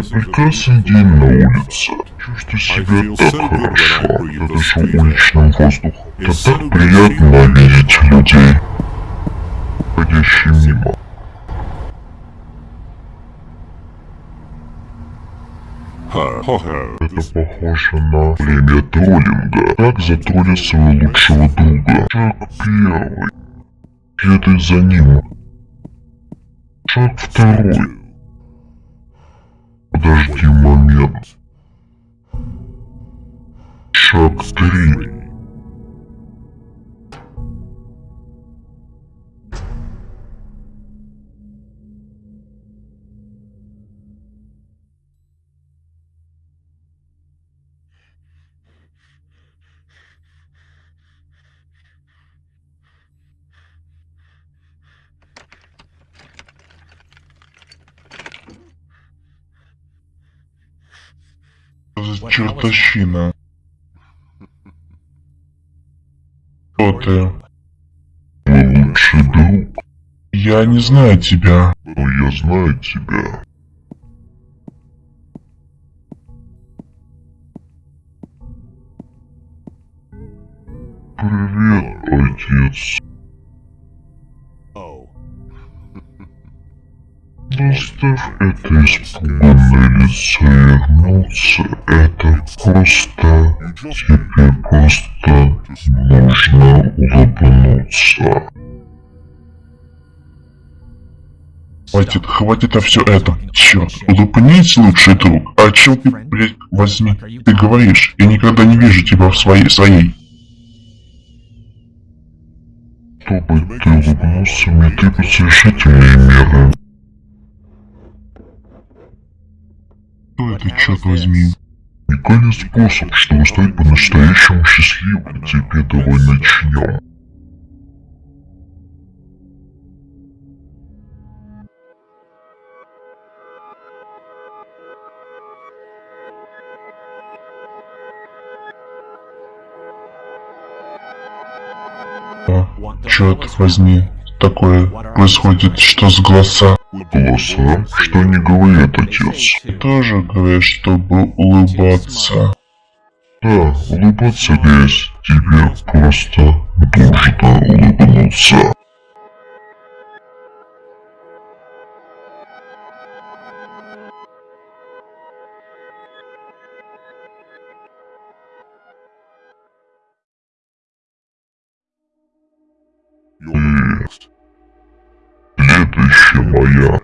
прекрасный день на улице. Чувствую себя так хорошо. Я дышу уличным воздухом. Это так приятно видеть людей, ходящие мимо. Это похоже на племя троллинга. Так затроллит своего лучшего друга. Шаг первый. Следуй за ним. Шаг второй. Подожди момент. Шаг 3. Чертовщина? Кто ты? Мой лучший друг. Я не знаю тебя. Но я знаю тебя. Привет, отец. Оставь это испуганное лицо вернуться. Это просто... Тебе просто нужно улыбнуться. Хватит, хватит на все это. Черт, улыбнись, лучший друг. А чем ты, блядь, возьми? Ты говоришь, я никогда не вижу тебя в своей, своей. Чтобы ты улыбнулся, мне требуются решительные меры. Это, черт возьми? Уникальный способ, чтобы стать по-настоящему счастливым. Теперь давай начнем. А, черт возьми, такое происходит, что с голоса? Голоса? Что они говорят, отец? Тоже говоришь, чтобы улыбаться. Да, улыбаться здесь. Тебе просто нужно улыбнуться. Следующая моя.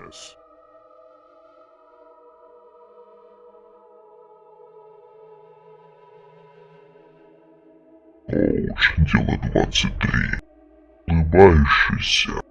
Коуч, дело 23. Улыбающийся.